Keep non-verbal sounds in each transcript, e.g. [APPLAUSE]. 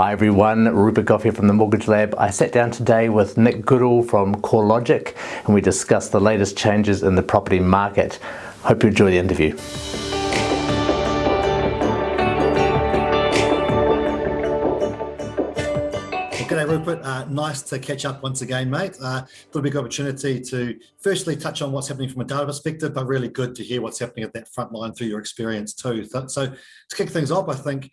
Hi everyone, Rupert Gough here from the Mortgage Lab. I sat down today with Nick Goodall from CoreLogic and we discussed the latest changes in the property market. Hope you enjoy the interview. G'day Rupert, uh, nice to catch up once again mate. Uh, a big opportunity to firstly touch on what's happening from a data perspective, but really good to hear what's happening at that front line through your experience too. So to kick things off, I think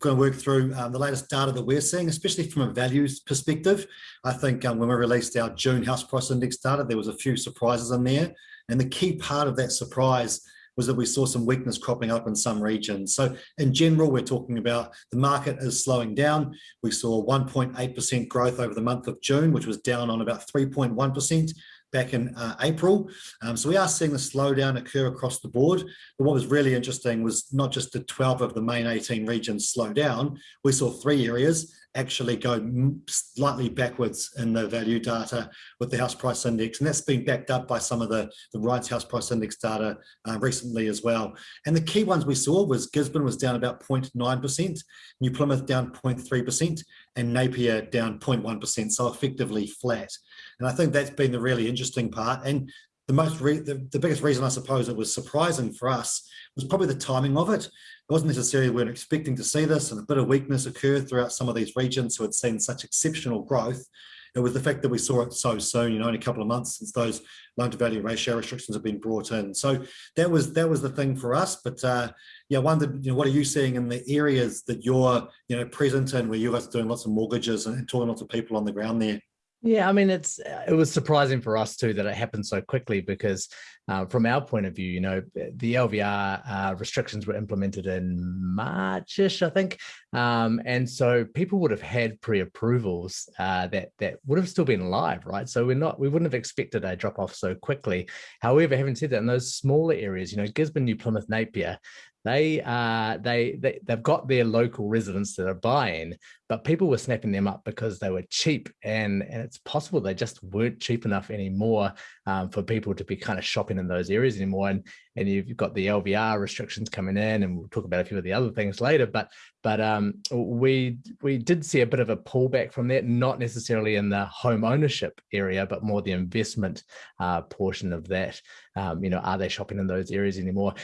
going to work through um, the latest data that we're seeing, especially from a values perspective. I think um, when we released our June house price index data, there was a few surprises in there. And the key part of that surprise was that we saw some weakness cropping up in some regions. So in general, we're talking about the market is slowing down. We saw 1.8% growth over the month of June, which was down on about 3.1% back in uh, April. Um, so we are seeing the slowdown occur across the board. But what was really interesting was not just the 12 of the main 18 regions slow down, we saw three areas actually go slightly backwards in the value data with the house price index. And that's been backed up by some of the, the Wright's house price index data uh, recently as well. And the key ones we saw was Gisborne was down about 0.9%, New Plymouth down 0.3%, and Napier down 0.1%, so effectively flat. And I think that's been the really interesting part. And the most the, the biggest reason I suppose it was surprising for us was probably the timing of it. It wasn't necessarily we weren't expecting to see this and a bit of weakness occurred throughout some of these regions who had seen such exceptional growth. It was the fact that we saw it so soon, you know, in a couple of months since those loan to value ratio restrictions have been brought in. So that was that was the thing for us. But uh, yeah, I wondered, you know, what are you seeing in the areas that you're, you know, present in where you guys are doing lots of mortgages and talking to lots of people on the ground there? Yeah, I mean, it's it was surprising for us too that it happened so quickly because uh, from our point of view, you know, the LVR uh, restrictions were implemented in Marchish, I think, um, and so people would have had pre-approvals uh, that that would have still been live, right? So we're not we wouldn't have expected a drop off so quickly. However, having said that, in those smaller areas, you know, Gisborne, New Plymouth, Napier, they uh they, they they've got their local residents that are buying but people were snapping them up because they were cheap and and it's possible they just weren't cheap enough anymore um, for people to be kind of shopping in those areas anymore. And and you've got the lvr restrictions coming in and we'll talk about a few of the other things later but but um we we did see a bit of a pullback from that not necessarily in the home ownership area but more the investment uh portion of that. Um you know are they shopping in those areas anymore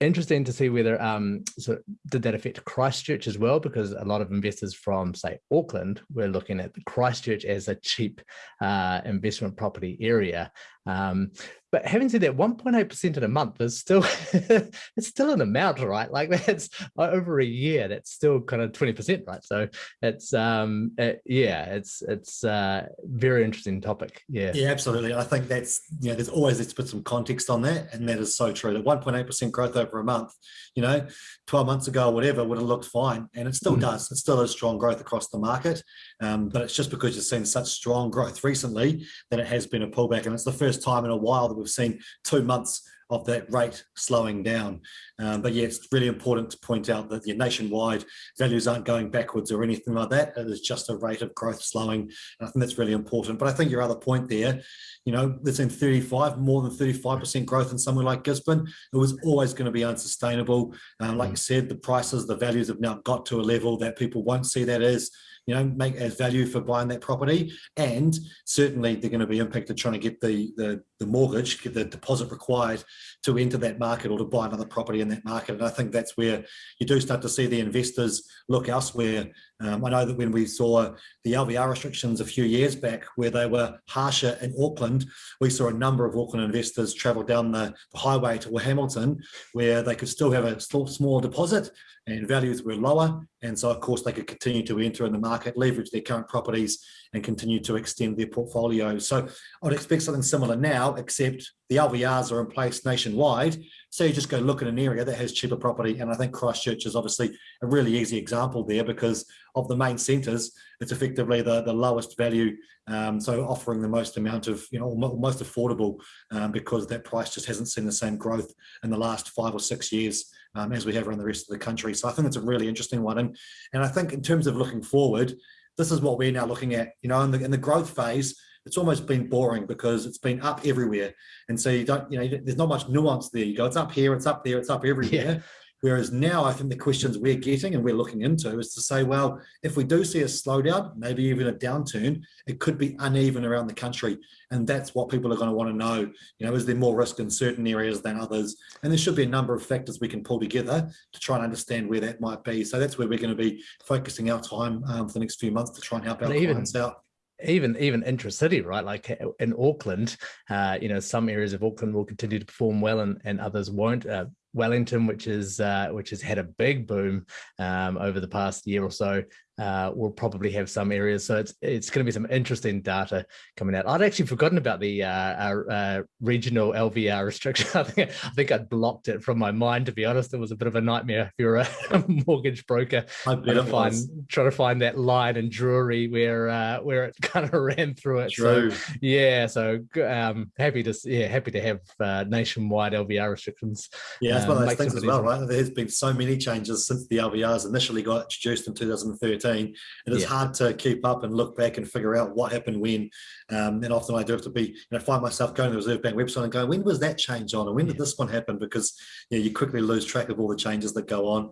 interesting to see whether um so did that affect christchurch as well? Because a lot of investors from say auckland were looking at christchurch as a cheap uh investment property area. Um but having said that, 1.8% in a month is still [LAUGHS] it's still an amount, right? Like [LAUGHS] that's over a year, that's still kind of 20%, right? So it's um it, uh, yeah, it's it's uh very interesting topic. Yeah. Yeah, absolutely. I think that's you know, there's always let's put some context on that, and that is so true. The 1.8% growth over a month, you know, 12 months ago or whatever would have looked fine, and it still mm. does. It still is strong growth across the market. Um, but it's just because you've seen such strong growth recently that it has been a pullback, and it's the first time in a while that we've seen two months of that rate slowing down. Um, but yeah, it's really important to point out that your nationwide values aren't going backwards or anything like that. It is just a rate of growth slowing. And I think that's really important. But I think your other point there, you know, that's in 35, more than 35% growth in somewhere like Gisborne, it was always going to be unsustainable. Um, like mm. you said, the prices, the values have now got to a level that people won't see that as you know, make as value for buying that property. And certainly they're going to be impacted trying to get the, the, the mortgage, the deposit required to enter that market or to buy another property in that market. And I think that's where you do start to see the investors look elsewhere. Um, I know that when we saw the LVR restrictions a few years back where they were harsher in Auckland, we saw a number of Auckland investors travel down the, the highway to Hamilton where they could still have a small deposit and values were lower. And so, of course, they could continue to enter in the market, leverage their current properties and continue to extend their portfolio. So I'd expect something similar now, except the LVRs are in place nationwide. So you just go look at an area that has cheaper property. And I think Christchurch is obviously a really easy example there because of the main centres, it's effectively the, the lowest value. Um, so offering the most amount of, you know, most affordable um, because that price just hasn't seen the same growth in the last five or six years um, as we have around the rest of the country. So I think it's a really interesting one. And, and I think in terms of looking forward, this is what we're now looking at, you know, in the, in the growth phase, it's almost been boring because it's been up everywhere. And so you don't, you know, there's not much nuance there. You go, it's up here, it's up there, it's up everywhere. Yeah. Whereas now I think the questions we're getting and we're looking into is to say, well, if we do see a slowdown, maybe even a downturn, it could be uneven around the country. And that's what people are going to want to know. You know, is there more risk in certain areas than others? And there should be a number of factors we can pull together to try and understand where that might be. So that's where we're going to be focusing our time um, for the next few months to try and help our clients out even even intra-city, right? Like in Auckland, uh, you know, some areas of Auckland will continue to perform well and, and others won't. Uh, Wellington, which is uh, which has had a big boom um, over the past year or so, uh, will probably have some areas. So it's it's going to be some interesting data coming out. I'd actually forgotten about the uh, uh, regional LVR restriction. [LAUGHS] I think I think I'd blocked it from my mind. To be honest, it was a bit of a nightmare if you're a [LAUGHS] mortgage broker trying to find trying to find that line in Drury where uh, where it [LAUGHS] kind of ran through it. True. So yeah, so um, happy to yeah happy to have uh, nationwide LVR restrictions. Yeah, that's one of those things as well, right? There's been so many changes since the LVRs initially got introduced in 2013 2015 it is yeah. hard to keep up and look back and figure out what happened when um, and often i do have to be you know find myself going to the reserve bank website and going when was that change on and when yeah. did this one happen because you, know, you quickly lose track of all the changes that go on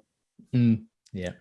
mm, yeah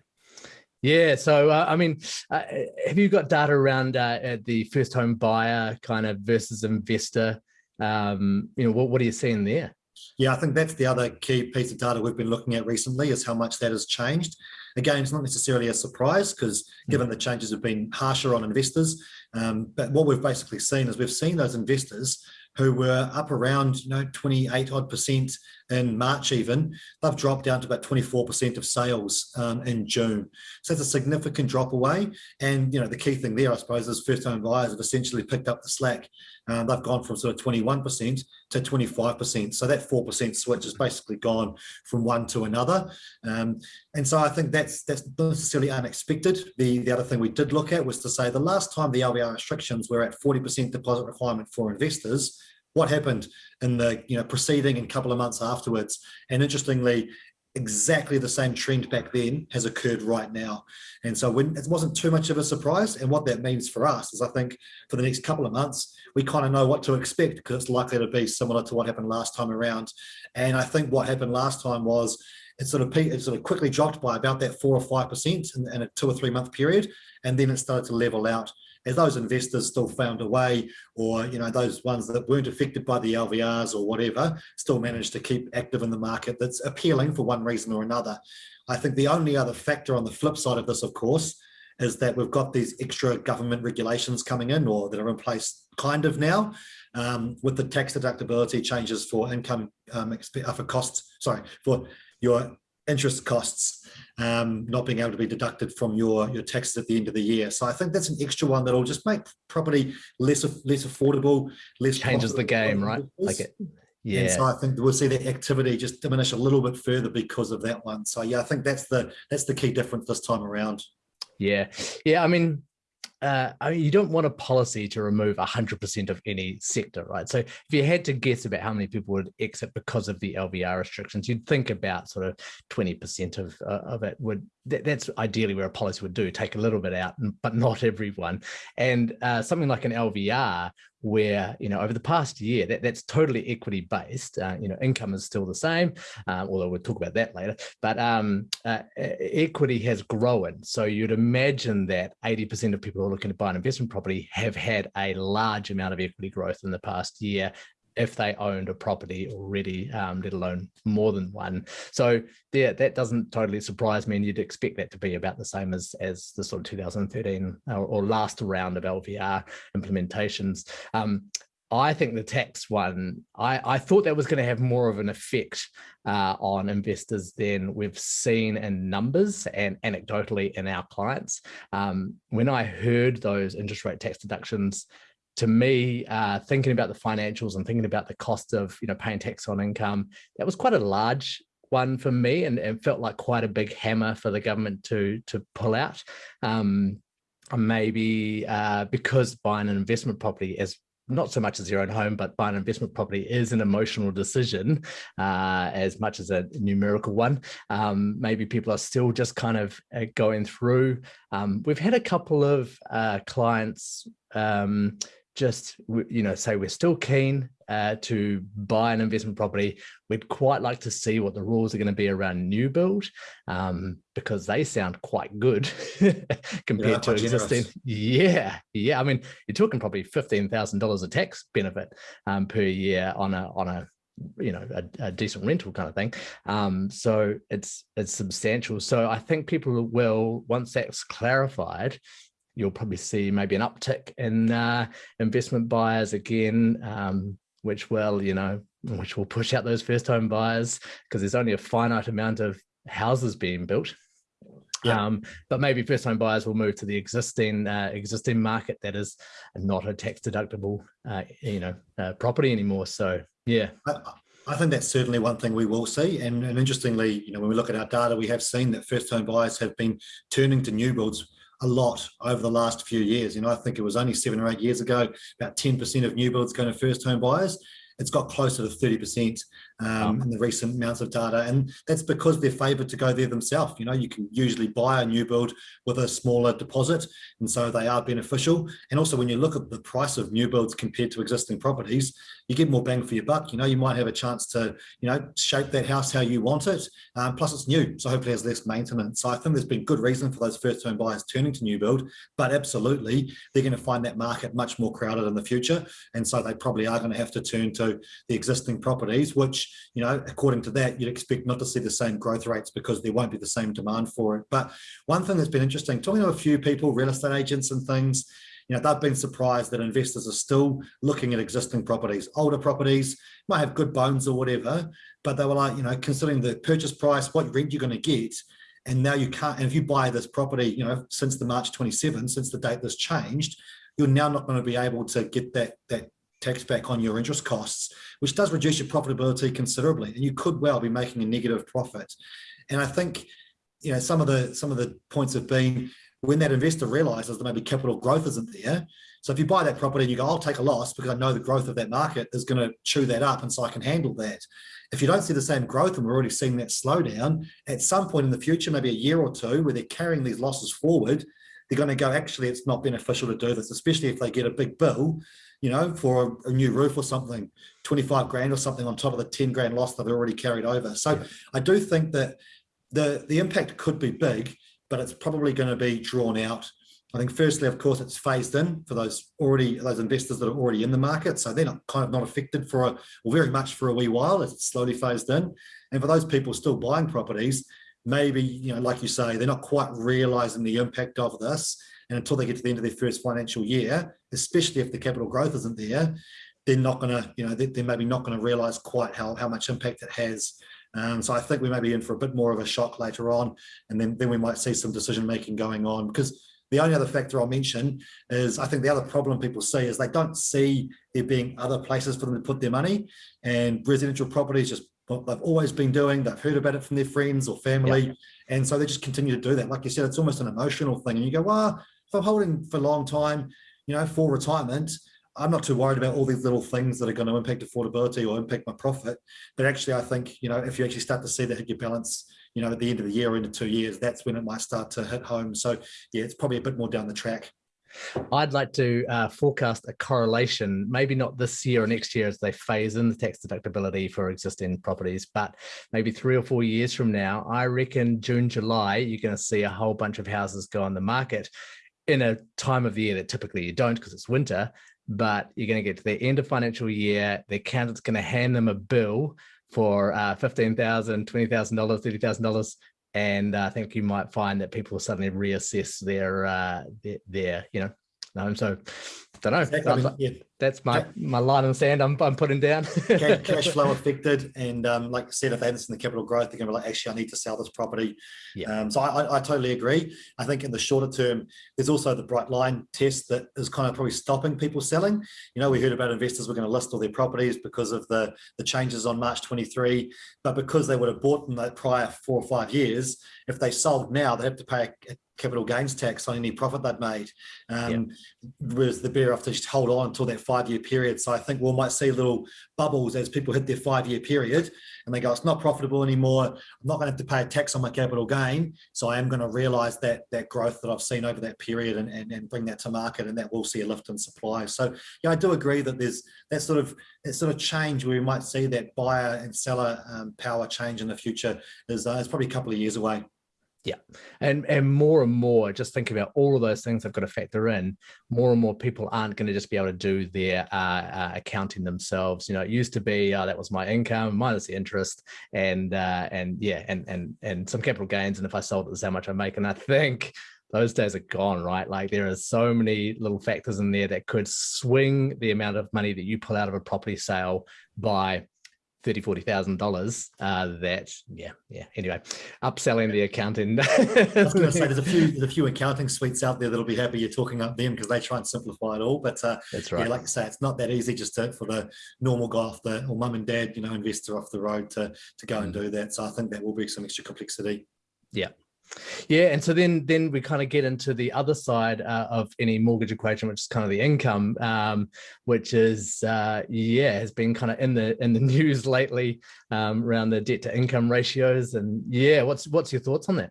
yeah, so uh, I mean, uh, have you got data around uh, the first home buyer kind of versus investor? Um, you know, what, what are you seeing there? Yeah, I think that's the other key piece of data we've been looking at recently is how much that has changed. Again, it's not necessarily a surprise because hmm. given the changes have been harsher on investors, um, but what we've basically seen is we've seen those investors who were up around you know 28 odd percent in March even, they've dropped down to about 24% of sales um, in June. So that's a significant drop away. And you know the key thing there, I suppose, is first-time buyers have essentially picked up the slack. Um, they've gone from sort of 21% to 25%. So that 4% switch has basically gone from one to another. Um, and so I think that's that's not necessarily unexpected. The, the other thing we did look at was to say the last time the LVR restrictions were at 40% deposit requirement for investors, what happened in the you know preceding and couple of months afterwards. And interestingly, exactly the same trend back then has occurred right now. And so when it wasn't too much of a surprise. And what that means for us is I think for the next couple of months, we kind of know what to expect because it's likely to be similar to what happened last time around. And I think what happened last time was it sort of it sort of quickly dropped by about that four or five percent in, in a two or three month period, and then it started to level out as those investors still found a way or you know those ones that weren't affected by the LVRs or whatever still managed to keep active in the market that's appealing for one reason or another. I think the only other factor on the flip side of this, of course, is that we've got these extra government regulations coming in or that are in place kind of now um, with the tax deductibility changes for income um, uh, for costs, sorry, for your interest costs um, not being able to be deducted from your, your taxes at the end of the year. So I think that's an extra one that'll just make property less less affordable, less changes the game, right? Like it. Yeah. And so I think we'll see that activity just diminish a little bit further because of that one. So yeah, I think that's the that's the key difference this time around. Yeah. Yeah. I mean, uh, I mean, you don't want a policy to remove 100% of any sector, right? So if you had to guess about how many people would exit because of the LVR restrictions, you'd think about sort of 20% of, uh, of it would that, that's ideally where a policy would do take a little bit out but not everyone and uh, something like an lvr where you know over the past year that, that's totally equity based uh, you know income is still the same uh, although we'll talk about that later but um, uh, equity has grown so you'd imagine that 80% of people are looking to buy an investment property have had a large amount of equity growth in the past year if they owned a property already, um, let alone more than one. So yeah, that doesn't totally surprise me. And you'd expect that to be about the same as, as the sort of 2013 or, or last round of LVR implementations. Um, I think the tax one, I, I thought that was going to have more of an effect uh, on investors than we've seen in numbers and anecdotally in our clients. Um, when I heard those interest rate tax deductions to me, uh, thinking about the financials and thinking about the cost of you know paying tax on income, that was quite a large one for me, and, and felt like quite a big hammer for the government to to pull out. Um, maybe uh, because buying an investment property as not so much as your own home, but buying an investment property is an emotional decision uh, as much as a numerical one. Um, maybe people are still just kind of uh, going through. Um, we've had a couple of uh, clients um, just you know say we're still keen uh, to buy an investment property we'd quite like to see what the rules are going to be around new build um, because they sound quite good [LAUGHS] compared yeah, to existing generous. yeah yeah. I mean you're talking probably $15000 of tax benefit um, per year on a on a you know a, a, decent rental kind of thing. Um so it's it's substantial. So i think people will once that's clarified you'll probably see maybe an uptick in uh, investment buyers again, um, which will, you know, which will push out those first home buyers because there's only a finite amount of houses being built. Yeah. Um, but maybe first home buyers will move to the existing uh, existing market that is not a tax deductible, uh, you know, uh, property anymore. So yeah. I, I think that's certainly one thing we will see. And, and interestingly, you know, when we look at our data, we have seen that first home buyers have been turning to new builds a lot over the last few years. You know, I think it was only seven or eight years ago, about 10% of new builds going to first home buyers. It's got closer to 30% um, in the recent amounts of data. And that's because they're favored to go there themselves. You know, you can usually buy a new build with a smaller deposit. And so they are beneficial. And also when you look at the price of new builds compared to existing properties, you get more bang for your buck. You know, you might have a chance to, you know, shape that house how you want it. Um, plus it's new. So hopefully it has less maintenance. So I think there's been good reason for those first home buyers turning to new build, but absolutely they're going to find that market much more crowded in the future. And so they probably are going to have to turn to the existing properties, which you know, according to that, you'd expect not to see the same growth rates because there won't be the same demand for it. But one thing that's been interesting, talking to a few people, real estate agents and things, you know, they've been surprised that investors are still looking at existing properties, older properties, might have good bones or whatever, but they were like, you know, considering the purchase price, what rent you're going to get, and now you can't, and if you buy this property, you know, since the March 27, since the date this changed, you're now not going to be able to get that, that tax back on your interest costs, which does reduce your profitability considerably. And you could well be making a negative profit. And I think, you know, some of the some of the points have been when that investor realizes that maybe capital growth isn't there. So if you buy that property and you go, I'll take a loss because I know the growth of that market is going to chew that up and so I can handle that. If you don't see the same growth and we're already seeing that slowdown, at some point in the future, maybe a year or two, where they're carrying these losses forward, they're going to go, actually, it's not beneficial to do this, especially if they get a big bill you know, for a, a, new roof or something, 25 grand or something on top of the 10 grand loss that they've already carried over. So yeah. I do think that the, the impact could be big, but it's probably going to be drawn out. I think firstly, of course, it's phased in for those already those investors that are already in the market. So they're not kind of not affected for a or very much for a wee while as it's slowly phased in. And for those people still buying properties, maybe, you know, like you say, they're not quite realizing the impact of this. And until they get to the end of their first financial year, especially if the capital growth isn't there, they're not going to, you know, they're, maybe not going to realize quite how, how much impact it has. Um, so I think we may be in for a bit more of a shock later on, and then, then we might see some decision making going on because the only other factor I'll mention is I think the other problem people see is they don't see there being other places for them to put their money and residential properties just what they've always been doing. They've heard about it from their friends or family. And so they just continue to do that. Like you said, it's almost an emotional thing. And you go, well, if I'm holding for a long time, you know, for retirement, I'm not too worried about all these little things that are going to impact affordability or impact my profit. But actually, I think, you know, if you actually start to see that hit your balance, you know, at the end of the year or into two years, that's when it might start to hit home. So yeah, it's probably a bit more down the track. I'd like to uh, forecast a correlation, maybe not this year or next year as they phase in the tax deductibility for existing properties, but maybe three or four years from now, I reckon June, July, you're going to see a whole bunch of houses go on the market in a time of the year that typically you don't because it's winter, but you're going to get to the end of financial year, the accountant's going to hand them a bill for uh, $15,000, $20,000, $30,000. And I think you might find that people suddenly reassess their, uh, their, their you know, um, so don't know. Exactly. I yeah that's my my line in the sand I'm, I'm putting down. [LAUGHS] cash flow affected. And um, like I said, if they haven't seen the capital growth, they're going to be like, actually, I need to sell this property. Yeah. Um, so I, I, totally agree. I think in the shorter term, there's also the bright line test that is kind of probably stopping people selling. You know, we heard about investors were going to list all their properties because of the, the changes on March 23, but because they would have bought them that prior four or five years, if they sold now, they have to pay a, capital gains tax on any profit they'd made. Um, Whereas the better off to just hold on until that five-year period. So I think we might see little bubbles as people hit their five-year period and they go, it's not profitable anymore. I'm not going to have to pay a tax on my capital gain. So I am going to realize that that growth that I've seen over that period and, and, and bring that to market and that will see a lift in supply. So yeah, I do agree that there's that sort of that sort of change where we might see that buyer and seller um, power change in the future is, uh, is probably a couple of years away. Yeah, and and more and more, just think about all of those things I've got to factor in. More and more people aren't going to just be able to do their uh, uh, accounting themselves. You know, it used to be uh, that was my income minus the interest, and uh, and yeah, and and and some capital gains, and if I sold it, this how much I make. And I think those days are gone, right? Like there are so many little factors in there that could swing the amount of money that you pull out of a property sale by thirty, forty thousand dollars. Uh, that yeah, yeah. Anyway, upselling the accounting. [LAUGHS] I was going to say there's a few there's a few accounting suites out there that'll be happy you're talking up them because they try and simplify it all. But uh, that's right. Yeah, like you say, it's not that easy just to, for the normal guy off the or mum and dad, you know, investor off the road to to go mm. and do that. So I think that will be some extra complexity. Yeah, yeah, and so then then we kind of get into the other side uh, of any mortgage equation, which is kind of the income, um, which is uh, yeah has been kind of in the in the [LAUGHS] news lately um, around the debt to income ratios, and yeah, what's what's your thoughts on that?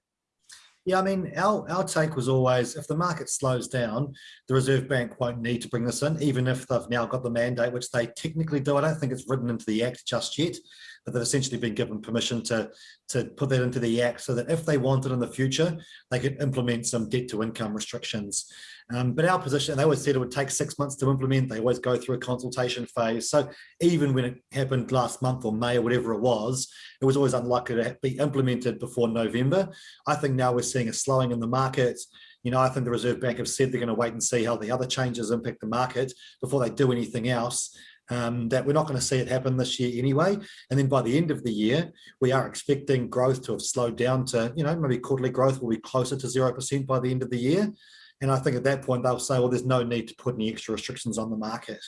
Yeah, I mean, our, our take was always if the market slows down, the Reserve Bank won't need to bring this in, even if they've now got the mandate, which they technically do. I don't think it's written into the Act just yet, but they've essentially been given permission to, to put that into the Act so that if they wanted in the future, they could implement some debt to income restrictions. Um, but our position, they always said it would take six months to implement. They always go through a consultation phase. So even when it happened last month or May or whatever it was, it was always unlikely to be implemented before November. I think now we're seeing a slowing in the market. You know, I think the Reserve Bank have said they're going to wait and see how the other changes impact the market before they do anything else. Um, that we're not going to see it happen this year anyway. And then by the end of the year, we are expecting growth to have slowed down to, you know, maybe quarterly growth will be closer to 0% by the end of the year. And I think at that point, they'll say, well, there's no need to put any extra restrictions on the market.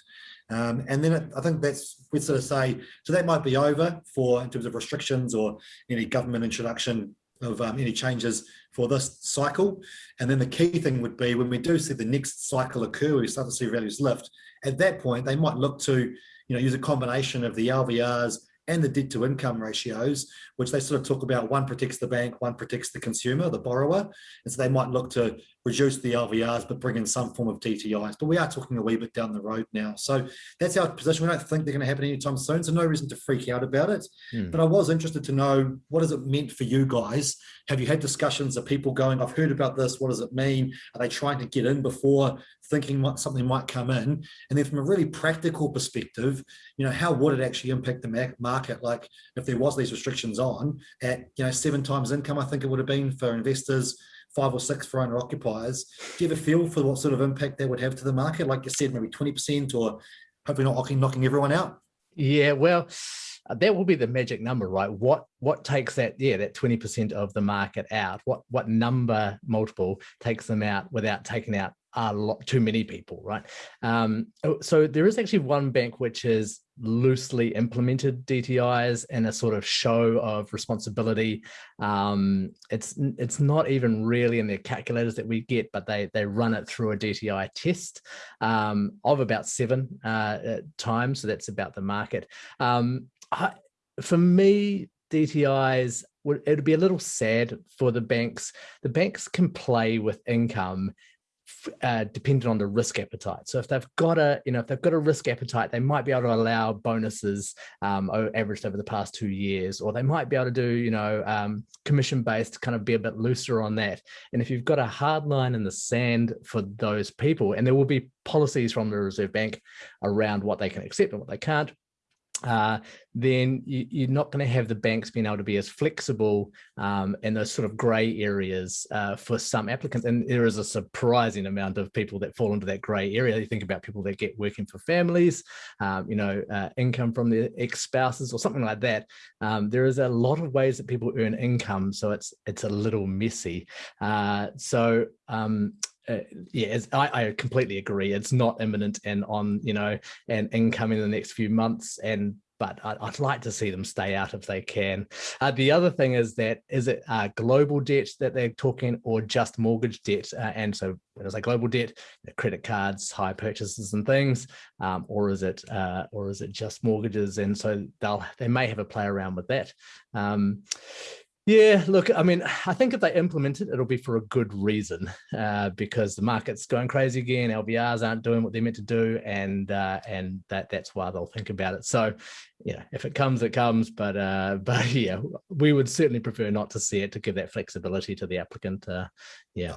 Um, and then it, I think that's, we sort of say, so that might be over for in terms of restrictions or any government introduction of um, any changes for this cycle. And then the key thing would be when we do see the next cycle occur, we start to see values lift. At that point, they might look to, you know, use a combination of the LVRs and the debt to income ratios, which they sort of talk about one protects the bank, one protects the consumer, the borrower. And so they might look to reduce the LVRs, but bring in some form of DTIs. But we are talking a wee bit down the road now. So that's our position. We don't think they're going to happen anytime soon. So no reason to freak out about it. Hmm. But I was interested to know what has it meant for you guys? Have you had discussions of people going, I've heard about this. What does it mean? Are they trying to get in before thinking what something might come in? And then from a really practical perspective, you know, how would it actually impact the market? Like if there was these restrictions on at, you know, seven times income, I think it would have been for investors, five or six for owner occupiers. Do you have a feel for what sort of impact that would have to the market? Like you said, maybe 20% or hopefully not knocking, knocking everyone out? Yeah, well, uh, that will be the magic number, right? What what takes that, yeah, that 20% of the market out? What what number multiple takes them out without taking out a lot too many people, right? Um, oh, so there is actually one bank which has loosely implemented DTIs in a sort of show of responsibility. Um, it's it's not even really in their calculators that we get, but they they run it through a DTI test um, of about seven uh, times. So that's about the market. Um, I, for me, DTIs would it would be a little sad for the banks. The banks can play with income uh, dependent on the risk appetite. So if they've got a, you know, if they've got a risk appetite, they might be able to allow bonuses um, averaged over the past two years, or they might be able to do, you know, um, commission based, kind of be a bit looser on that. And if you've got a hard line in the sand for those people, and there will be policies from the Reserve Bank around what they can accept and what they can't, uh, then you, are not going to have the banks being able to be as flexible um, in those sort of grey areas uh, for some applicants. And there is a surprising amount of people that fall into that grey area. You think about people that get working for families, um, you know, uh, income from their ex-spouses or something like that. Um, there is a lot of ways that people earn income, so it's it's a little messy. Uh, so um, uh, yeah, I, I, completely agree. It's not imminent and on, you know, and income in the next few months. And but I'd, I'd, like to see them stay out if they can. Uh, the other thing is that is it uh, global debt that they're talking or just mortgage debt? Uh, and so when I say global debt, credit cards, high purchases and things, um, or is it uh, or is it just mortgages? And so they'll they may have a play around with that. Um, yeah, look, I mean, I think if they implement it, it'll be for a good reason uh, because the market's going crazy again. LVRs aren't doing what they're meant to do, and uh, and that that's why they'll think about it. So, yeah, if it comes, it comes. But uh, [LAUGHS] but yeah, we would certainly prefer not to see it to give that flexibility to the applicant. Uh, yeah.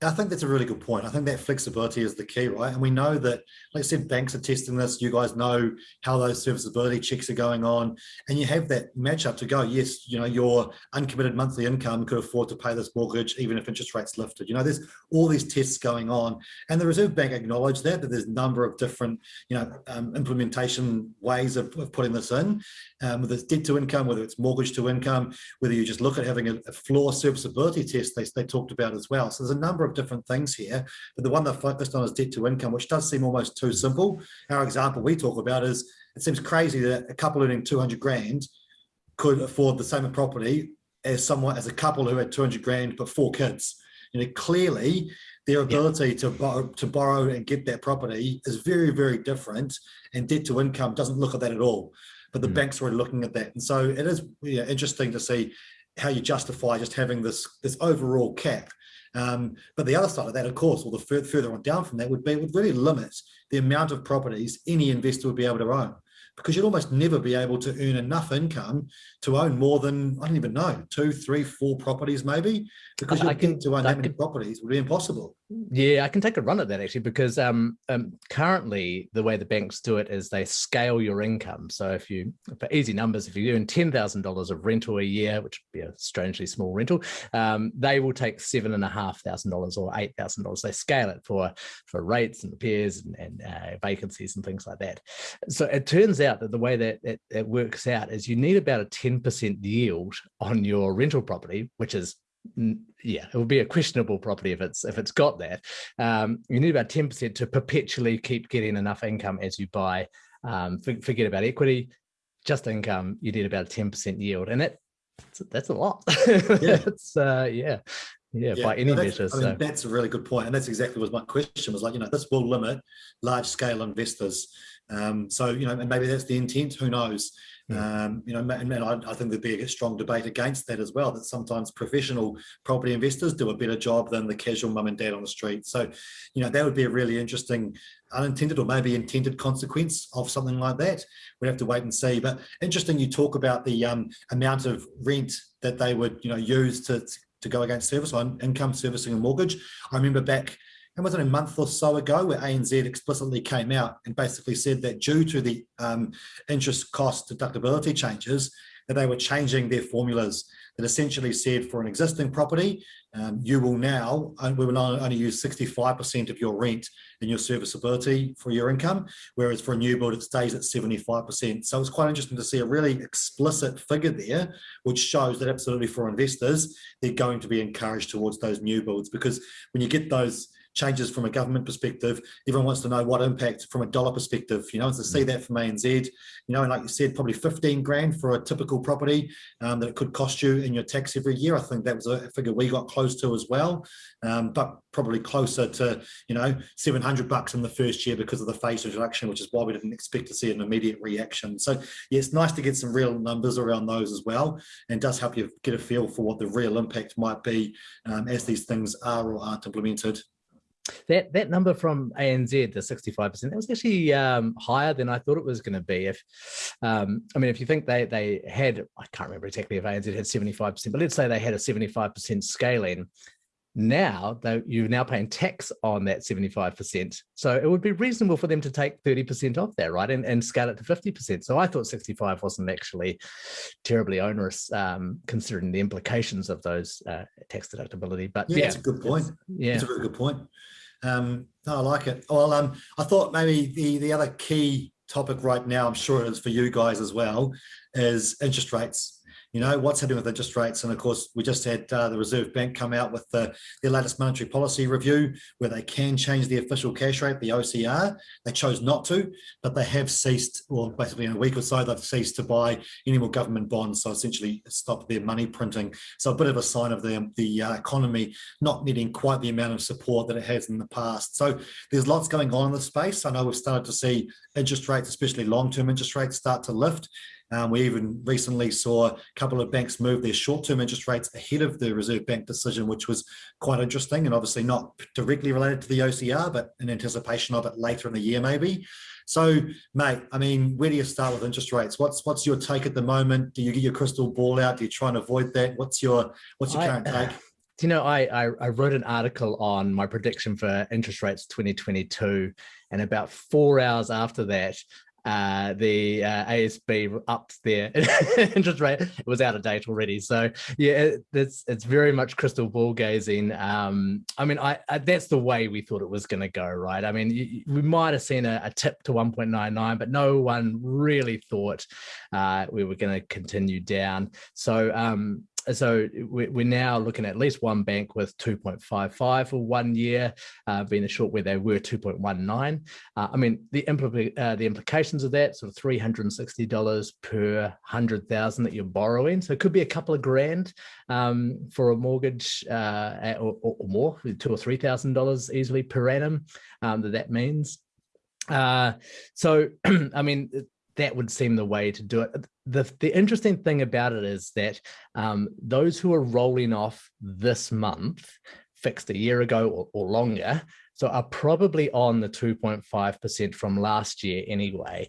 I think that's a really good point. I think that flexibility is the key, right? And we know that, like I said, banks are testing this. You guys know how those serviceability checks are going on. And you have that matchup to go, yes, you know, your uncommitted monthly income could afford to pay this mortgage, even if interest rates lifted. You know, there's all these tests going on. And the Reserve Bank acknowledged that, that there's a number of different, you know, um, implementation ways of, of, putting this in, um, whether it's debt to income, whether it's mortgage to income, whether you just look at having a, a floor serviceability test they, they talked about as well. So there's a number of different things here, but the one they're focused on is debt to income, which does seem almost too simple. Our example we talk about is it seems crazy that a couple earning 200 grand could afford the same property as someone as a couple who had 200 grand but four kids. You know, clearly their ability yeah. to borrow to borrow and get that property is very, very different. And debt to income doesn't look at that at all. But the mm. banks were looking at that. And so it is yeah, interesting to see how you justify just having this this overall cap um, but the other side of that, of course, or the further on down from that would be, would really limit the amount of properties any investor would be able to own because you'd almost never be able to earn enough income to own more than, I don't even know, two, three, four properties maybe, because I, I can, to own that many properties would be impossible. Yeah, I can take a run at that actually, because um, um, currently the way the banks do it is they scale your income. So if you, for easy numbers, if you earn $10,000 of rental a year, which would be a strangely small rental, um, they will take seven and a half thousand dollars or eight thousand dollars. They scale it for for rates and repairs and, and uh, vacancies and things like that. So it turns out that the way that it, it works out is you need about a 10% yield on your rental property, which is yeah, it would be a questionable property if it's if it's got that. Um, you need about 10% to perpetually keep getting enough income as you buy. Um, forget about equity, just income, you need about a 10% yield. And that that's a lot. [LAUGHS] Yeah. it's uh yeah. Yeah, yeah, by any measure. I mean, so. that's a really good point, and that's exactly what my question was like. You know, this will limit large scale investors. Um, so you know, and maybe that's the intent. Who knows? Um, you know, and, and I, I, think there'd be a strong debate against that as well, that sometimes professional property investors do a better job than the casual mum and dad on the street. So, you know, that would be a really interesting unintended or maybe intended consequence of something like that. We'd have to wait and see. But interesting, you talk about the um, amount of rent that they would, you know, use to, to go against service on income servicing and mortgage. I remember back and was it a month or so ago where ANZ explicitly came out and basically said that due to the um, interest cost deductibility changes, that they were changing their formulas that essentially said for an existing property, um, you will now, we will only use 65% of your rent in your serviceability for your income, whereas for a new build, it stays at 75%. So it's quite interesting to see a really explicit figure there, which shows that absolutely for investors, they're going to be encouraged towards those new builds because when you get those changes from a government perspective. Everyone wants to know what impact from a dollar perspective, you know, and to see mm. that from ANZ, you know, and like you said, probably 15 grand for a typical property um, that it could cost you in your tax every year. I think that was a figure we got close to as well, um, but probably closer to, you know, 700 bucks in the first year because of the phase reduction, which is why we didn't expect to see an immediate reaction. So yeah, it's nice to get some real numbers around those as well, and does help you get a feel for what the real impact might be um, as these things are or aren't implemented. That that number from ANZ, the 65%, that was actually um, higher than I thought it was going to be. If um, I mean, if you think they they had, I can't remember exactly if ANZ had 75%, but let's say they had a 75% scaling. Now, though, you're now paying tax on that 75%. So it would be reasonable for them to take 30% off that, right? And, and scale it to 50%. So I thought 65 wasn't actually terribly onerous, um, considering the implications of those uh, tax deductibility. But yeah, yeah that's a good point. Yeah, it's a really good point. Um, no, I like it. Well, um, I thought maybe the, the other key topic right now, I'm sure it is for you guys as well, is interest rates. You know, what's happening with interest rates. And of course, we just had uh, the Reserve Bank come out with the, their latest monetary policy review where they can change the official cash rate, the OCR. They chose not to, but they have ceased, or basically in a week or so, they've ceased to buy any more government bonds. So essentially stopped their money printing. So a bit of a sign of the, the uh, economy not needing quite the amount of support that it has in the past. So there's lots going on in the space. I know we've started to see interest rates, especially long-term interest rates, start to lift. Um, we even recently saw a couple of banks move their short-term interest rates ahead of the Reserve Bank decision, which was quite interesting and obviously not directly related to the OCR, but in anticipation of it later in the year, maybe. So, mate, I mean, where do you start with interest rates? What's what's your take at the moment? Do you get your crystal ball out? Do you try and avoid that? What's your what's your I, current take? [SIGHS] you know, I, I, I wrote an article on my prediction for interest rates 2022, and about four hours after that, uh, the uh, ASB upped their [LAUGHS] interest rate. It was out of date already. So yeah, it, it's it's very much crystal ball gazing. Um, I mean, I, I, that's the way we thought it was going to go, right? I mean, you, we might have seen a, a tip to 1.99, but no one really thought uh, we were going to continue down. So um, so we're now looking at least one bank with 2.55 for one year, uh, being a short where they were 2.19. Uh, I mean, the, impl uh, the implications of that, sort of $360 per 100,000 that you're borrowing. So it could be a couple of grand um, for a mortgage uh, or, or, more, two or $3,000 easily per annum um, that that means. Uh, so, [CLEARS THROAT] I mean, that would seem the way to do it. The, the interesting thing about it is that um, those who are rolling off this month, fixed a year ago or, or longer, so are probably on the 2.5% from last year anyway.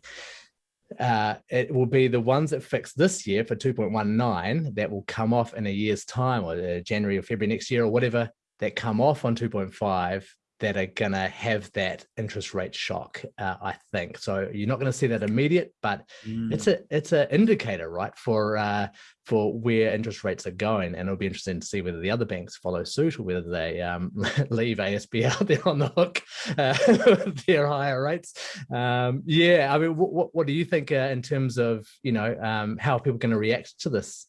Uh, it will be the ones that fix this year for 2.19 that will come off in a year's time or uh, January or February next year or whatever that come off on 2.5 that are going to have that interest rate shock, uh, I think. So you're not going to see that immediate, but mm. it's a it's an indicator, right, for uh, for where interest rates are going, and it'll be interesting to see whether the other banks follow suit or whether they um, [LAUGHS] leave ASB [LAUGHS] out there on the hook uh, [LAUGHS] with their higher rates. Um, yeah, I mean, what what do you think uh, in terms of you know um, how are people going to react to this?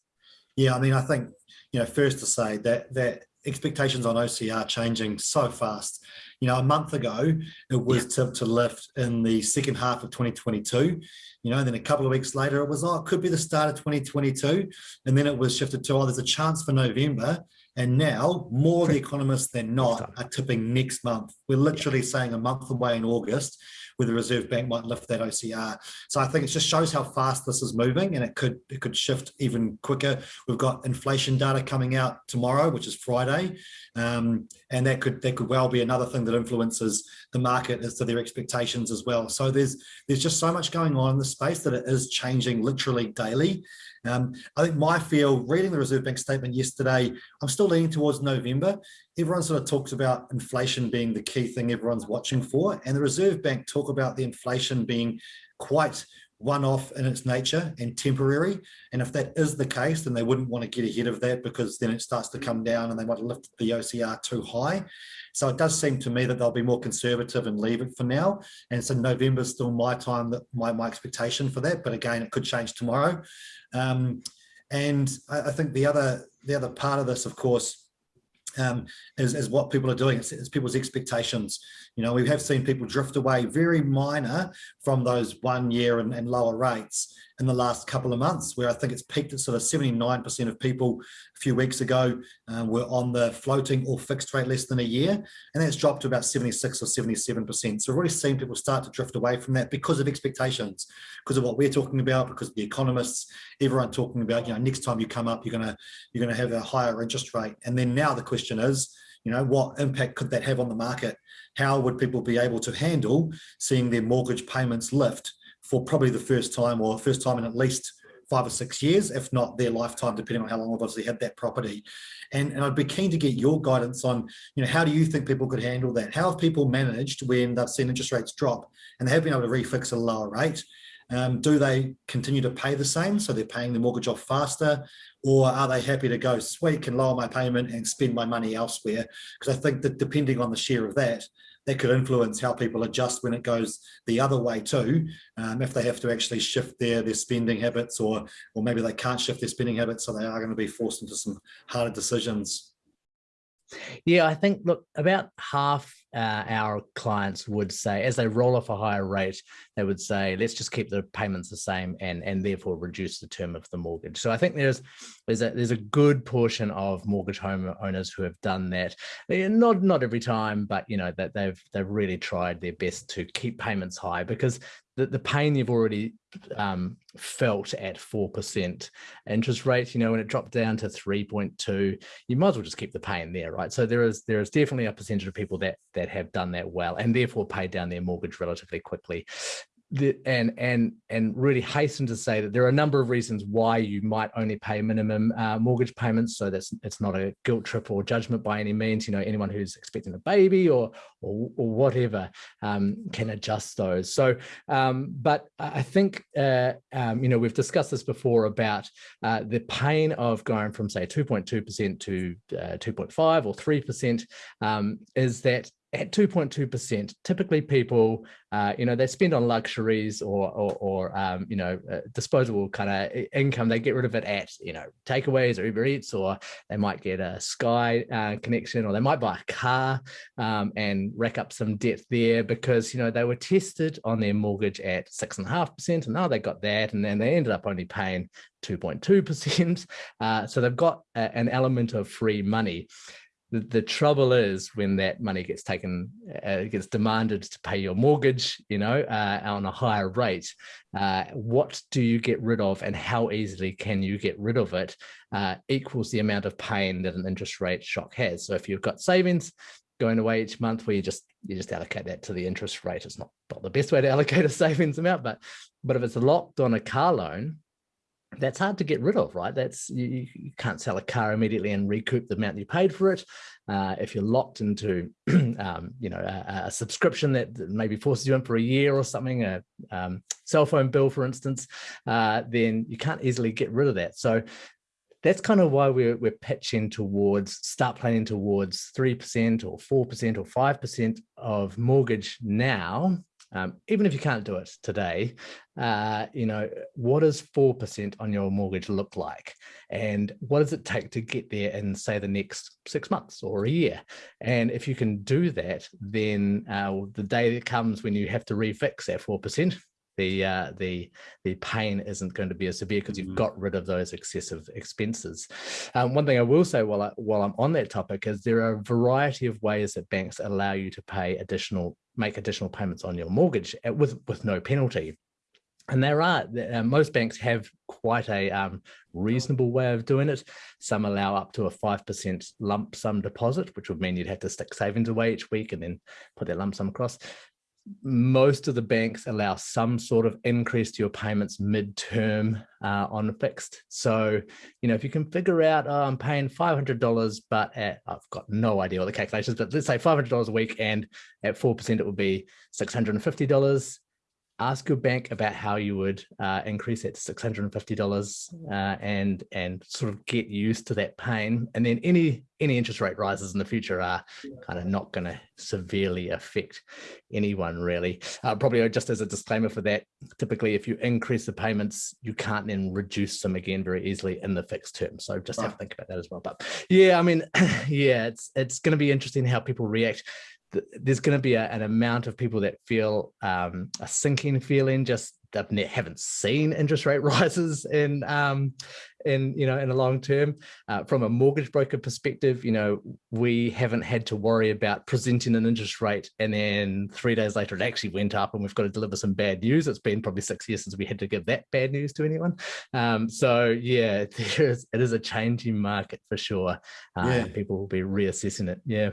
Yeah, I mean, I think you know first to say that that expectations on OCR changing so fast. You know, a month ago, it was yeah. to, to lift in the second half of 2022. You know, and then a couple of weeks later, it was, oh, it could be the start of 2022. And then it was shifted to, oh, there's a chance for November. And now more the economists than not are tipping next month. We're literally saying a month away in August where the Reserve Bank might lift that OCR. So I think it just shows how fast this is moving and it could it could shift even quicker. We've got inflation data coming out tomorrow, which is Friday. Um, and that could that could well be another thing that influences the market as to their expectations as well. So there's there's just so much going on in the space that it is changing literally daily. Um, I think my feel, reading the Reserve Bank statement yesterday, I'm still leaning towards November. Everyone sort of talks about inflation being the key thing everyone's watching for, and the Reserve Bank talk about the inflation being quite one-off in its nature and temporary. And if that is the case, then they wouldn't want to get ahead of that because then it starts to come down and they want to lift the OCR too high. So it does seem to me that they'll be more conservative and leave it for now. And so November is still my time, that my, my expectation for that. But again, it could change tomorrow. Um, and I, I, think the other the other part of this, of course, um, is, is what people are doing. It's, it's, people's expectations. You know, we have seen people drift away very minor from those one year and, and lower rates in the last couple of months, where I think it's peaked at sort of 79% of people a few weeks ago uh, were on the floating or fixed rate less than a year. And that's dropped to about 76 or 77%. So we're already seeing people start to drift away from that because of expectations, because of what we're talking about, because the economists, everyone talking about, you know, next time you come up, you're gonna you're gonna have a higher interest rate. And then now the question is, you know, what impact could that have on the market? How would people be able to handle seeing their mortgage payments lift for probably the first time or first time in at least five or six years, if not their lifetime, depending on how long obviously had that property. And, and I'd be keen to get your guidance on, you know, how do you think people could handle that? How have people managed when they've seen interest rates drop and they have been able to refix a lower rate? Um, do they continue to pay the same? So they're paying the mortgage off faster or are they happy to go, sweet, can lower my payment and spend my money elsewhere? Because I think that depending on the share of that, that could influence how people adjust when it goes the other way too. Um, if they have to actually shift their their spending habits, or or maybe they can't shift their spending habits, so they are going to be forced into some harder decisions. Yeah, I think, look, about half uh, our clients would say, as they roll off a higher rate, they would say, let's just keep the payments the same and, and therefore reduce the term of the mortgage. So I think there's there's a, there's a good portion of mortgage home owners who have done that. Not not every time, but you know that they've they've really tried their best to keep payments high because the, the pain you've already um, felt at 4% interest rate, you know, when it dropped down to 3.2, you might as well just keep the pain there, right? So there is there is definitely a percentage of people that that have done that well and therefore paid down their mortgage relatively quickly the, and and and really hasten to say that there are a number of reasons why you might only pay minimum uh, mortgage payments. So that's it's not a guilt trip or judgment by any means. You know, anyone who's expecting a baby or or, or whatever um, can adjust those. So, um, but I think uh, um, you know we've discussed this before about uh, the pain of going from say 2.2 percent to uh, 2.5 or 3 percent um, is that at 2.2%, typically people, uh, you know, they spend on luxuries or, or, or um, you know, uh, disposable kind of income. They get rid of it at, you know, takeaways or Uber Eats, or they might get a Sky uh, connection, or they might buy a car um, and rack up some debt there because, you know, they were tested on their mortgage at six and a half percent, and now they got that, and then they ended up only paying 2.2%. [LAUGHS] Uh, so they've got a, an element of free money the, trouble is when that money gets taken, uh, gets demanded to pay your mortgage, you know, uh, on a higher rate, uh, what do you get rid of and how easily can you get rid of it uh, equals the amount of pain that an interest rate shock has. So if you've got savings going away each month where you just you just allocate that to the interest rate, it's not, not the best way to [LAUGHS] allocate a savings amount, but but if it's locked on a car loan, that's hard to get rid of, right? That's you, you, can't sell a car immediately and recoup the amount you paid for it. Uh, if you're locked into, [CLEARS THROAT] um, you know, a, a, subscription that maybe forces you in for a year or something, a um, cell phone bill, for instance, uh, then you can't easily get rid of that. So that's kind of why we're, we're pitching towards start planning towards 3% or 4% or 5% of mortgage now um, even if you can't do it today, uh, you know, what does 4% on your mortgage look like? And what does it take to get there in say the next six months or a year? And if you can do that, then uh, the day that comes when you have to refix that 4%, the uh, the the pain isn't going to be as severe because you've mm-hmm. got rid of those excessive expenses. Um, one thing I will say while I, while I'm on that topic is there are a variety of ways that banks allow you to pay additional make additional payments on your mortgage uh, with with no penalty. And there are, uh, most banks have quite a um, reasonable way of doing it. Some allow up to a 5% lump sum deposit, which would mean you'd have to stick savings away each week and then put that lump sum across most of the banks allow some sort of increase to your payments mid-term uh, on fixed. So, you know, if you can figure out, oh, I'm paying $500, but at, I've got no idea what the calculations, but let's say $500 a week and at 4% it would be $650 ask your bank about how you would uh, increase it to $650 uh, and and sort of get used to that pain. And then any any interest rate rises in the future are kind of not going to severely affect anyone really. Uh, probably just as a disclaimer for that, typically if you increase the payments, you can't then reduce them again very easily in the fixed term. So just have to think about that as well. But yeah, I mean, [CLEARS THROAT] yeah, it's it's going to be interesting how people react there's going to be a, an amount of people that feel um, a sinking feeling just they haven't seen interest rate [LAUGHS] rises in um, in you know in a long term. Uh, from a mortgage broker perspective you know we haven't had to worry about presenting an interest rate and then three days later it actually went up and we've got to deliver some bad news. It's been probably six years since we had to give that bad news to anyone. Um, so yeah [LAUGHS] there is it is a changing market for sure uh, yeah. people will be reassessing it. Yeah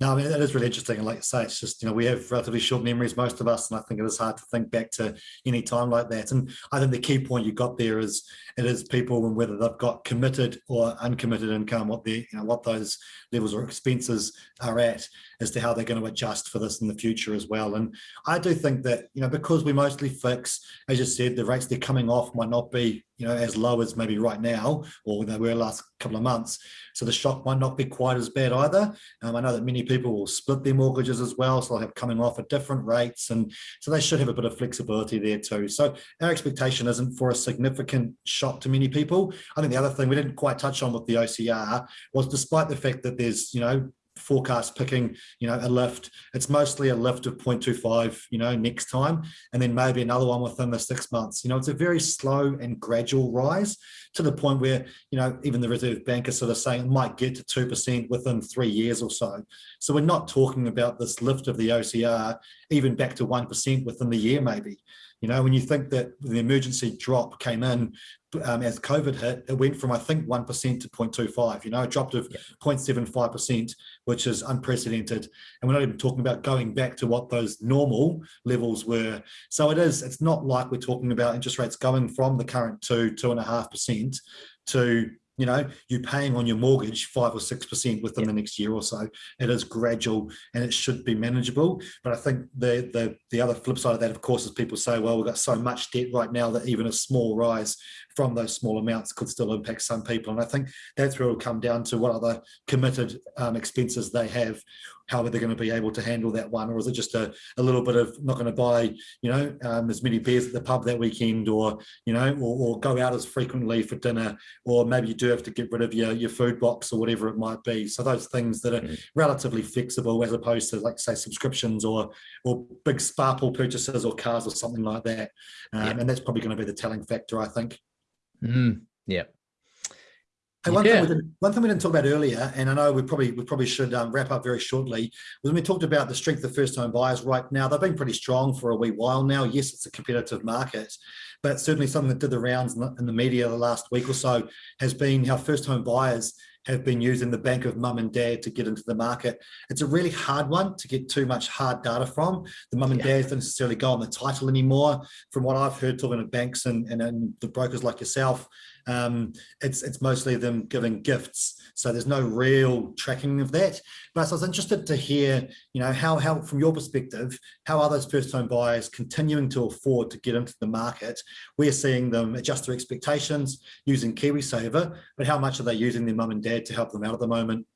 no, I mean, that is really interesting. And like I say, it's just, you know, we have relatively short memories, most of us. And I think it is hard to think back to any time like that. And I think the key point you got there is it is people and whether they've got committed or uncommitted income, what the, you know, what those levels or expenses are at. As to how they're going to adjust for this in the future as well. And I do think that, you know, because we mostly fix, as you said, the rates they're coming off might not be, you know, as low as maybe right now, or they were last couple of months. So the shock might not be quite as bad either. Um, I know that many people will split their mortgages as well, so they'll have coming off at different rates. And so they should have a bit of flexibility there too. So our expectation isn't for a significant shock to many people. I think the other thing we didn't quite touch on with the OCR was despite the fact that there's, you know, forecast picking, you know, a lift. It's mostly a lift of 0.25, you know, next time, and then maybe another one within the six months. You know, it's a very slow and gradual rise to the point where, you know, even the Reserve Bank is sort of saying it might get to 2% within three years or so. So we're not talking about this lift of the OCR even back to 1% within the year, maybe. You know, when you think that the emergency drop came in um, as COVID hit, it went from, I think, 1% to 0.25, you know, a drop of 0.75%, which is unprecedented. And we're not even talking about going back to what those normal levels were. So it is, it's not like we're talking about interest rates going from the current two, two and a half percent to you know, you're paying on your mortgage five or six percent within the next year or so. It is gradual and it should be manageable. But I think the the the other flip side of that, of course, is people say, well, we've got so much debt right now that even a small rise from those small amounts could still impact some people. And I think that's where it'll come down to what other committed um, expenses they have, how are they going to be able to handle that one? Or is it just a, a little bit of not going to buy, you know, um, as many beers at the pub that weekend or, you know, or, or, go out as frequently for dinner, or maybe you do have to get rid of your, your food box or whatever it might be. So those things that are mm. relatively flexible as opposed to like say subscriptions or, or big sparkle purchases or cars or something like that. Um, yeah. And that's probably going to be the telling factor, I think. Mm, yeah. Hey, one, yeah. thing one, thing we didn't talk about earlier, and I know we probably we probably should um, wrap up very shortly, was when we talked about the strength of first-home buyers. Right now, they've been pretty strong for a wee while now. Yes, it's a competitive market, but certainly something that did the rounds in the, in the media the last week or so has been how first-home buyers have been using the bank of mum and dad to get into the market. It's a really hard one to get too much hard data from. The mum and yeah. dads don't necessarily go on the title anymore. From what I've heard talking to banks and, and, and the brokers like yourself, um, it's, it's mostly them giving gifts. So there's no real tracking of that. But I was interested to hear, you know, how, how from your perspective, how are those first home buyers continuing to afford to get into the market? We're seeing them adjust their expectations using KiwiSaver, but how much are they using their mum and dad to help them out at the moment?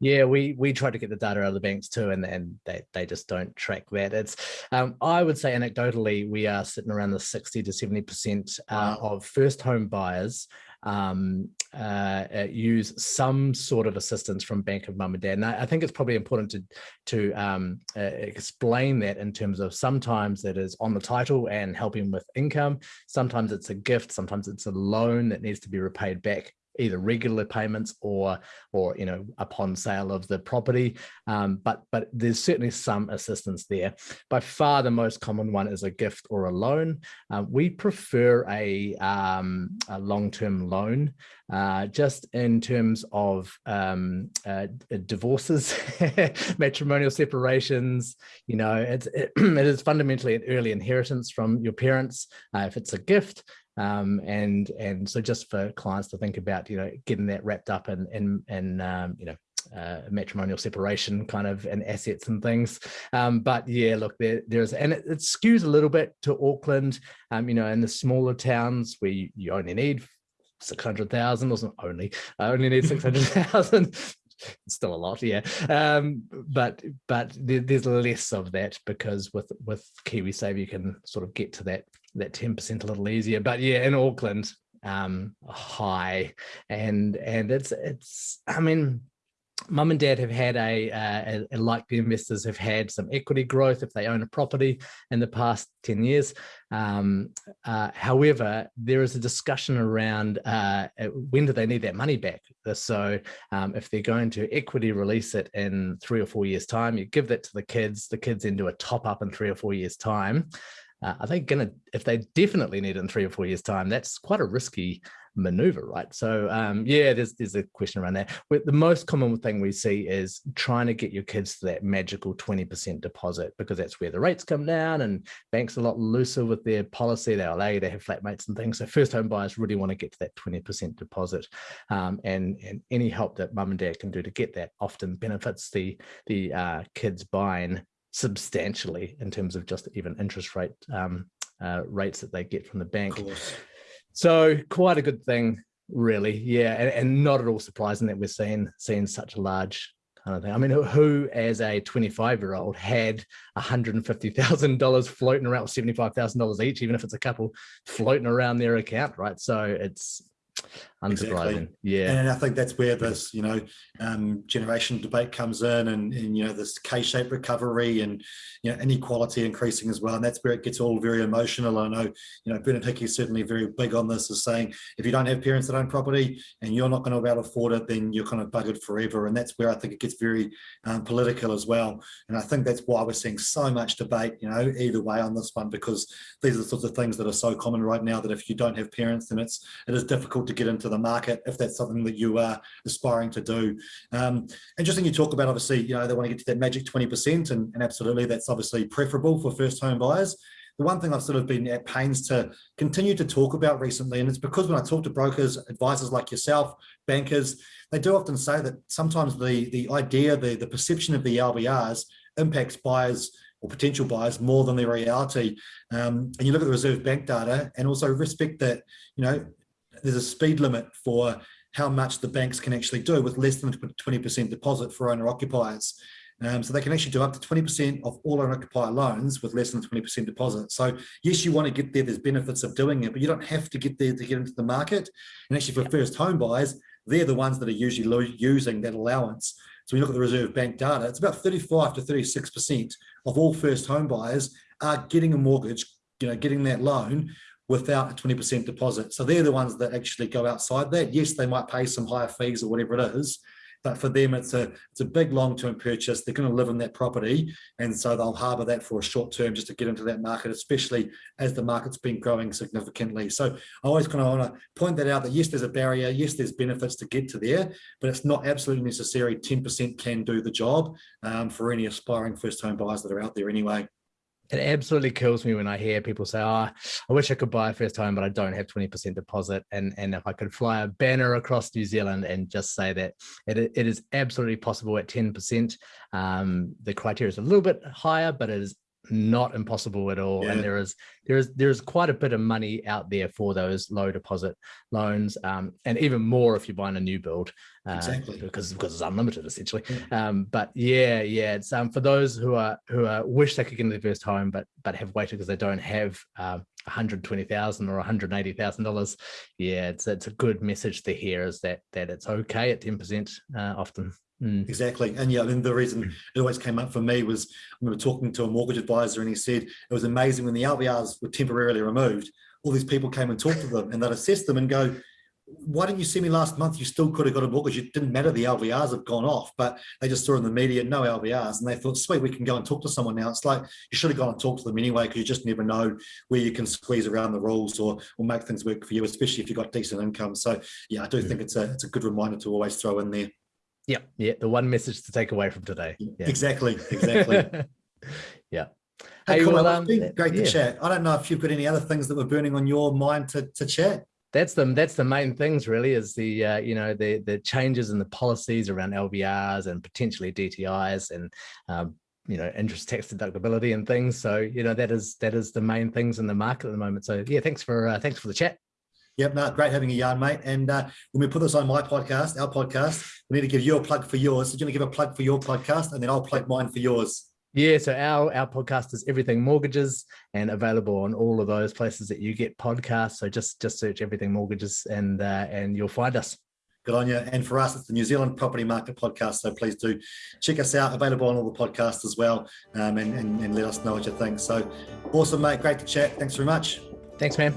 Yeah, we we try to get the data out of the banks too, and and they they just don't track that. It's um, I would say anecdotally we are sitting around the sixty to seventy percent uh, wow. of first home buyers um, uh, uh, use some sort of assistance from Bank of Mum and Dad. And I, I think it's probably important to to um, uh, explain that in terms of sometimes it is on the title and helping with income. Sometimes it's a gift. Sometimes it's a loan that needs to be repaid back either regular payments or or you know upon sale of the property. Um, but but there's certainly some assistance there. By far the most common one is a gift or a loan. Uh, we prefer a, um, a long-term loan uh, just in terms of um, uh, divorces [LAUGHS] matrimonial separations you know it's it, [CLEARS THROAT] it is fundamentally an early inheritance from your parents uh, if it's a gift um, and and so just for clients to think about, you know, getting that wrapped up in in, in um, you know uh, matrimonial separation kind of and assets and things. Um, but yeah, look, there, there's, and it, it, skews a little bit to Auckland, um, you know, in the smaller towns where you, you only need 600,000 wasn't only, I only need 600,000. [LAUGHS] still a lot, yeah. Um, but but there, there's less of that because with with KiwiSaver you can sort of get to that that 10% a little easier. But yeah, in Auckland, um, high. And and it's it's I mean, mum and dad have had a, uh, like the investors have had some equity growth if they own a property in the past 10 years. Um, uh, however, there is a discussion around uh, when do they need that money back? So um, if they're going to equity release it in three or four years time, you give that to the kids, the kids then do a top up in three or four years time uh, are they going to, if they definitely need it in three or four years time, that's quite a risky maneuver, right? So um, yeah, there's there's a question around that. But the most common thing we see is trying to get your kids to that magical 20% deposit because that's where the rates come down and banks are a lot looser with their policy. They allow you to have flat mates and things. So first home buyers really want to get to that 20% deposit. Um, and, and any help that mum and dad can do to get that often benefits the, the uh, kids buying substantially in terms of just even interest rate um, uh, rates that they get from the bank. So quite a good thing, really. Yeah, and, and, not at all surprising that we're seeing seeing such a large kind of thing. I mean, who, who as a 25 year old had $150,000 floating around, $75,000 each, even if it's a couple floating around their account, right? So it's unsurprising. Exactly. Yeah. And I think that's where this, you know, um, generation debate comes in and, and, you know, this K-shaped recovery and, you know, inequality increasing as well. And that's where it gets all very emotional. I know, you know, Bernard Hickey is certainly very big on this is saying, if you don't have parents that own property and you're not going to be able to afford it, then you're kind of buggered forever. And that's where I think it gets very um, political as well. And I think that's why we're seeing so much debate, you know, either way on this one, because these are the sorts of things that are so common right now that if you don't have parents, then it's, it is difficult to get into the market if that's something that you are aspiring to do. Um, interesting you talk about obviously, you know, they want to get to that magic 20% and, and absolutely that's obviously preferable for first home buyers. The one thing I've sort of been at pains to continue to talk about recently, and it's because when I talk to brokers, advisors like yourself, bankers, they do often say that sometimes the, the idea, the, the perception of the LVRs impacts buyers or potential buyers more than the reality. Um, and you look at the Reserve Bank data and also respect that, you know, there's a speed limit for how much the banks can actually do with less than 20% deposit for owner occupiers. Um, so they can actually do up to 20% of all owner occupier loans with less than 20% deposit. So yes, you want to get there, there's benefits of doing it, but you don't have to get there to get into the market. And actually for first home buyers, they're the ones that are usually using that allowance. So when you look at the Reserve Bank data, it's about 35 to 36% of all first home buyers are getting a mortgage, you know, getting that loan without a 20% deposit. So they're the ones that actually go outside that. Yes, they might pay some higher fees or whatever it is, but for them, it's a it's a big long-term purchase. They're going to live in that property, and so they'll harbour that for a short term just to get into that market, especially as the market's been growing significantly. So I always kind of want to point that out that yes, there's a barrier, yes, there's benefits to get to there, but it's not absolutely necessary. 10% can do the job um, for any aspiring first home buyers that are out there anyway it absolutely kills me when I hear people say, oh, I wish I could buy a first home, but I don't have 20% deposit. And, and if I could fly a banner across New Zealand and just say that it, it is absolutely possible at 10%. Um, the criteria is a little bit higher, but it is not impossible at all. Yeah. And there is there is there is quite a bit of money out there for those low deposit loans, um, and even more if you're buying a new build, uh, exactly because because it's unlimited essentially. Yeah. Um, but yeah, yeah, it's um, for those who are who are wish they could get into their first home, but but have waited because they don't have. Uh, 120,000 or 180,000 dollars. Yeah, it's it's a good message to hear is that that it's okay at 10% uh, often. Mm. Exactly. And yeah, mean, the reason mm. it always came up for me was I remember talking to a mortgage advisor and he said it was amazing when the LVRs were temporarily removed, all these people came and talked to them and they'd assess them and go, why didn't you see me last month? You still could have got a mortgage. It didn't matter. The LVRs have gone off, but they just saw in the media, no LVRs. And they thought, sweet, we can go and talk to someone now. It's like, you should have gone and talked to them anyway, because you just never know where you can squeeze around the rules or, or make things work for you, especially if you've got decent income. So yeah, I do yeah. think it's a, it's a good reminder to always throw in there. Yeah, yeah. The one message to take away from today. Yeah. Exactly, exactly. [LAUGHS] yeah. Hey, hey well, um, great yeah. to chat. I don't know if you've got any other things that were burning on your mind to, to chat. That's the that's the main things really is the uh, you know the the changes in the policies around LVRs and potentially DTIs and um, you know interest tax deductibility and things. So you know that is that is the main things in the market at the moment. So yeah, thanks for uh, thanks for the chat. Yep, no, great having a yarn, mate. And uh, when we put this on my podcast, our podcast, we need to give you a plug for yours. So you're going to give a plug for your podcast, and then I'll plug mine for yours. Yeah, so our our podcast is Everything Mortgages and available on all of those places that you get podcasts. So just just search Everything Mortgages and uh, and you'll find us. Good on you. And for us, it's the New Zealand Property Market Podcast. So please do check us out. Available on all the podcasts as well, um, and, and and let us know what you think. So awesome, mate. Great to chat. Thanks very much. Thanks, man.